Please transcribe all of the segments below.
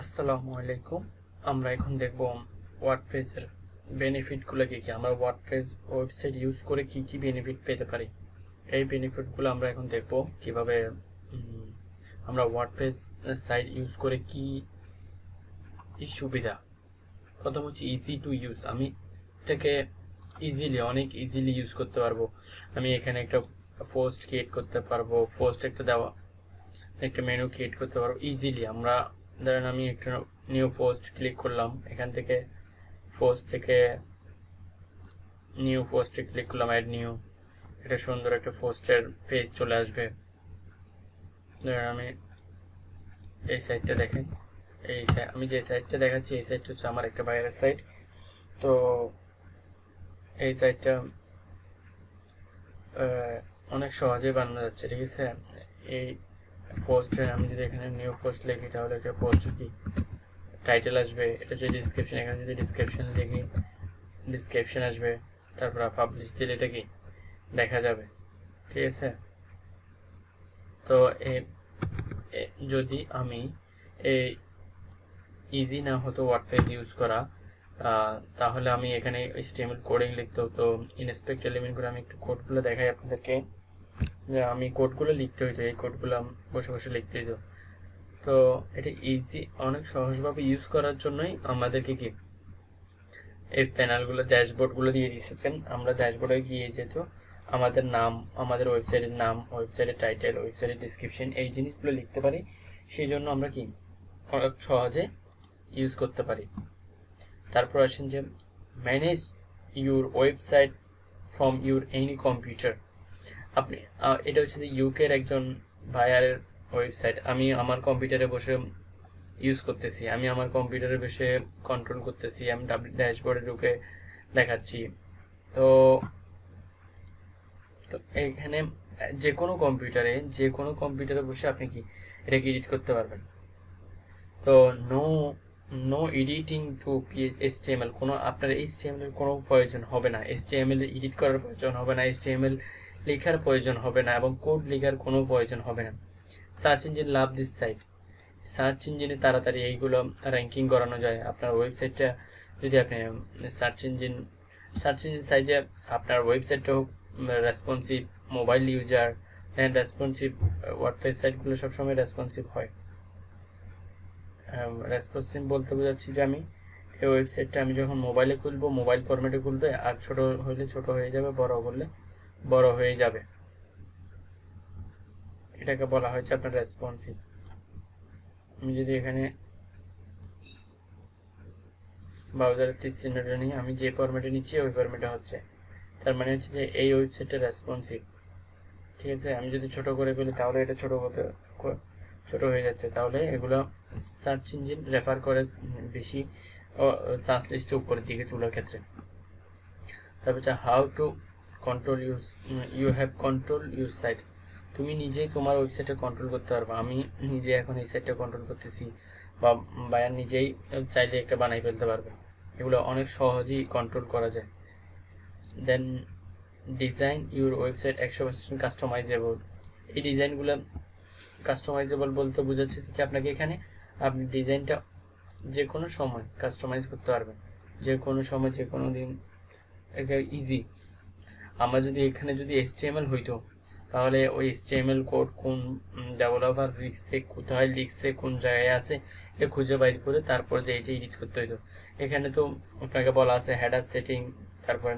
আসসালামু আলাইকুম। আমরা এখন দেখব ওয়ার্ডপ্রেসের বেনিফিটগুলো কী কী। আমরা ওয়ার্ডপ্রেস ওয়েবসাইট ইউজ করে কি কি বেনিফিট পেতে পারি। এই বেনিফিটগুলো আমরা এখন দেখব কীভাবে আমরা ওয়ার্ডপ্রেস সাইট ইউজ করে কি কি সুবিধা। প্রথম হচ্ছে ইজি টু ইউজ আমি এটাকে ইজিলি অনেক ইজিলি ইউজ করতে পারব। আমি এখানে একটা পোস্ট ক্রিয়েট করতে পারব। পোস্ট একটা দেওয়া, একটা মেনু ক্রিয়েট করতে পারব। ইজিলি আমরা ধরেন আমি একটা নিউ পোস্ট ক্লিক করলাম। এখান থেকে পোস্ট থেকে নিউ পোস্টে ক্লিক করলাম অ্যাড নিউ এটা সুন্দর একটা পোস্টের পেজ চলে আসবে। ধরেন আমি এই সাইটটা দেখেন। এই আমি যে সাইটটা দেখাচ্ছি, এই সাইটটা হচ্ছে আমার একটা বাইরের সাইট তো এই সাইটটা অনেক সহজেই বানানো যাচ্ছে, ঠিক আছে? এই পোস্টে আমি যদি এখানে নিউ পোস্ট লিখি, তাহলে একটা পোস্ট কি? টাইটেল আসবে, এটা হচ্ছে ডিসক্রিপশন এখানে যদি ডিসক্রিপশন লিখি ডিসক্রিপশন আসবে, তারপর পাবলিশ দিলে এটা কি? দেখা যাবে, ঠিক আছে? তো এ- যদি আমি এই ইজি না হতো ওয়ার্ডপ্রেস ইউজ করা তাহলে আমি এখানে স্টেমিল কোডিং লিখতে হতো ইনস্পেক্ট এলিমেন্ট করে আমি একটু কোডগুলো দেখাই আপনাদেরকে। যে আমি কোডগুলো লিখতে হইতো, এই কোডগুলো বসে বসে লিখতে হইতো। তো এটা ইজি অনেক সহজভাবে ইউজ করার জন্যই আমাদেরকে কি এই প্যানেলগুলো ড্যাশবোর্ডগুলো দিয়ে দিয়েছেন আমরা ড্যাশবোর্ডে গিয়ে যেত আমাদের নাম, আমাদের ওয়েবসাইটের নাম ওয়েবসাইটের টাইটেল ওয়েবসাইটের ডিসক্রিপশন এই জিনিসগুলো লিখতে পারি, সেই জন্য আমরা কি অনেক সহজে ইউজ করতে পারি। তারপর আসেন যে manage your website from your any computer আপনি এটা হচ্ছে যে ইউকের একজন ভাইয়ারের ওয়েবসাইট আমি আমার কম্পিউটারে বসে ইউজ করতেছি, আমি আমার কম্পিউটারে বসে কন্ট্রোল করতেছি, আমি ডাব্লিউ ড্যাশবোর্ডে ঢুকে দেখাচ্ছি। তো তো এখানে যে কোনো কম্পিউটারে যে কোনো কম্পিউটারে বসে আপনি কি এটাকে এডিট করতে পারবেন? তো no no editing to HTML কোনো আপনার এইচটিএমএল এর কোনো প্রয়োজন হবে না। এসটিএমএল এডিট করার প্রয়োজন হবে না। এসটিএমএল লেখার প্রয়োজন হবে না এবং কোড লেখার কোনো প্রয়োজন হবে না। Search engine love this site. Search ইঞ্জিনে তাড়াতাড়ি এইগুলো র্যাঙ্কিং করানো যায়। আপনার ওয়েবসাইটটা যদি আপনি সার্চ ইঞ্জিন সার্চ ইঞ্জিন সাইজে আপনার ওয়েবসাইটটা হোক রেসপন্সিভ মোবাইল ইউজার হ্যাঁ রেসপন্সিভ ওয়ার্ডপ্রেস সাইটগুলো সবসময় রেসপন্সিভ হয়। রেসপন্সিভ বলতে বোঝাচ্ছি যে আমি এই ওয়েবসাইটটা আমি যখন মোবাইলে খুলবো মোবাইল ফরম্যাটে খুলবে, আর ছোট হলে ছোট হয়ে যাবে, বড় করলে বড় হয়ে যাবে। এটাকে বলা হয়েছে আপনার রেসপন্সিভ আমি যদি এখানে ব্রাউজারের তীর চিহ্নটা নিই, আমি যে ফরম্যাটে নিচ্ছি, ওই ফরম্যাটে হচ্ছে। তার মানে হচ্ছে যে এই ওয়েবসাইটটা রেসপন্সিভ ঠিক আছে? আমি যদি ছোট করে ফেলি, তাহলে এটা ছোট হতে ক- ছোট হয়ে যাচ্ছে। তাহলে এগুলো সার্চ ইঞ্জিন রেফার করে বেশি সার্চ লিস্টে উপরের দিকে তোলার ক্ষেত্রে। তারপর হচ্ছে how to control your you have control your site তুমি নিজেই তোমার ওয়েবসাইটে কন্ট্রোল করতে পারবে। আমি নিজে এখন এই সাইটটা কন্ট্রোল করতেছি বা বায়ার নিজেই চাইলে একটা বানাই ফেলতে পারবে। এগুলো অনেক সহজেই কন্ট্রোল করা যায়। দেন ডিজাইন ইউর ওয়েবসাইট একশো পার্সেন্ট কাস্টমাইজেবল এই ডিজাইনগুলো কাস্টমাইজেবল বলতে বোঝাচ্ছে কি আপনাকে এখানে আপনি ডিজাইনটা যে কোনো সময় কাস্টমাইজ করতে পারবেন। যে কোনো সময় যে কোনো দিন ইজি আমরা যদি এখানে যদি এসটিএমএল হইতো তাহলে ওই এসটিএমএল কোড কোন ডেভেলপার লিখছে, কোথায় লিখছে, কোন জায়গায় আছে, এটা খুঁজে বাইর করে তারপর যে এইটা এডিট করতে হইতো এখানে তো আপনাকে বলা আছে হেডার সেটিং তারপর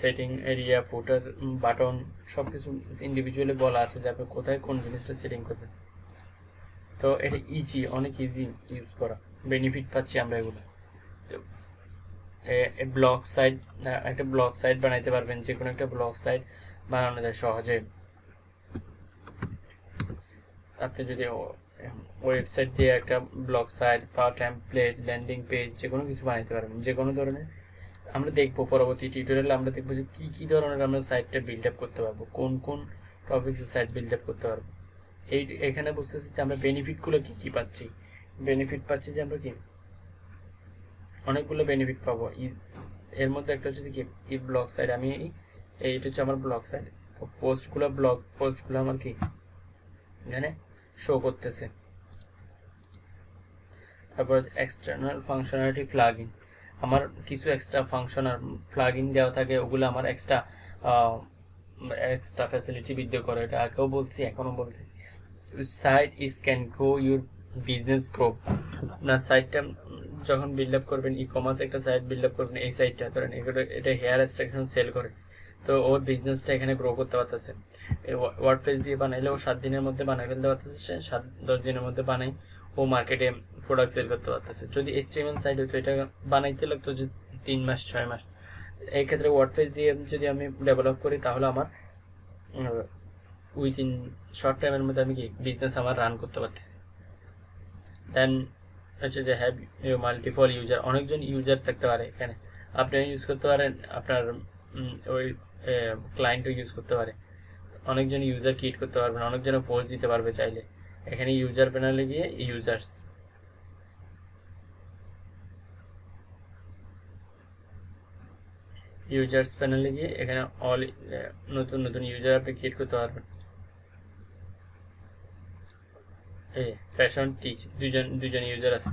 সেটিং এরিয়া ফুটার বাটন সব কিছু ইন্ডিভিজুয়ালি বলা আছে যে আপনি কোথায় কোন জিনিসটা সেটিং করবেন। তো এটা ইজি অনেক ইজি ইউজ করা। বেনিফিট পাচ্ছি আমরা এগুলো। ব্লগ সাইট একটা ব্লগ সাইট বানাইতে পারবেন যে কোনো একটা ব্লগ সাইট বানানো যায় সহজে। আপনি যদি ওয়েবসাইট দিয়ে একটা ব্লগ সাইট বা টেমপ্লেট ল্যান্ডিং পেজ যে কোনো কিছু বানাইতে পারবেন যে কোনো ধরনের। আমরা দেখব পরবর্তী টিউটোরিয়ালে আমরা দেখব যে কী কী ধরনের আমরা সাইটটা বিল্ড আপ করতে পারব, কোন কোন টপিক্সের সাইট বিল্ড আপ করতে পারব। এই, এখানে বুঝতেছি যে আমরা বেনিফিটগুলো কী কী পাচ্ছি? বেনিফিট পাচ্ছি যে আমরা কি? অনেকগুলো বেনিফিট পাবো। ই- এর মধ্যে একটা হচ্ছে কি ই ব্লক সাইড আমি এই- এইটা হচ্ছে আমার ব্লগ সাইট পোস্টগুলো ব্লগ পোস্টগুলো আমার কি, এখানে শো করতেছে। তারপর এক্সটার্নাল ফাংশনালিটি প্লাগইন আমার কিছু এক্সট্রা ফাংশন আর প্লাগইন দেওয়া থাকে, ওগুলো আমার এক্সট্রা এক্সট্রা ফ্যাসিলিটি বৃদ্ধি করে। এটা আগেও বলছি, এখনও বলতেছি। Site is can grow your business grow আপনার সাইটটা যখন বিল্ড আপ করবেন ই কমার্স একটা সাইট বিল্ড আপ করবেন, এই সাইটটা ধরেন এটা হেয়ার এক্সট্রাকশন সেল করে। তো ওর বিজনেসটা এখানে গ্রো করতে পারতেছে। ওয়ার্ড পেজ দিয়ে বানাইলে ও সাত দিনের মধ্যে বানাই ফেলতে পারতেছে, সে সাত, দশ দিনের মধ্যে বানাই, ও মার্কেটে প্রোডাক্ট সেল করতে পারতেছে। যদি এইচটিএমএল সাইট হতো এটা বানাইতে লাগতো যে তিন মাস, ছয় মাস। এই ক্ষেত্রে ওয়ার্ড পেজ দিয়ে যদি আমি ডেভেলপ করি, তাহলে আমার উইথিন শর্ট টাইমের মধ্যে আমি কি বিজনেস আমার রান করতে পারতেছি। দেন হচ্ছে যে হ্যাভ মাল্টিপল ইউজার অনেকজন ইউজার থাকতে পারে এখানে। আপনি ইউজ করতে পারেন, আপনার ওই ক্লায়েন্টও ইউজ করতে পারে। অনেকজন ইউজার ক্রিয়েট করতে পারবেন অনেকজনে পোস্ট দিতে পারবে চাইলে। এখানে ইউজার প্যানেলে গিয়ে ইউজার্স ইউজার্স প্যানেলে গিয়ে এখানে অল নতুন নতুন ইউজার আপনি ক্রিয়েট করতে পারবেন। ফ্যাশন টিচ দুজন দুজন ইউজার আছে।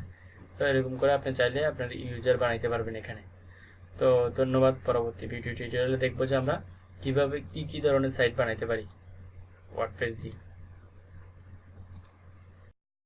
তো এরকম করে আপনি চাইলে আপনার ইউজার বানাইতে পারবেন এখানে। তো ধন্যবাদ পরবর্তী ভিডিও টিউটোরিয়ালে দেখব যে আমরা কীভাবে কী কী ধরনের সাইট বানাইতে পারি। ওয়ার্ডপ্রেস দিয়ে।